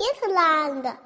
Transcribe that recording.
也是蓝的。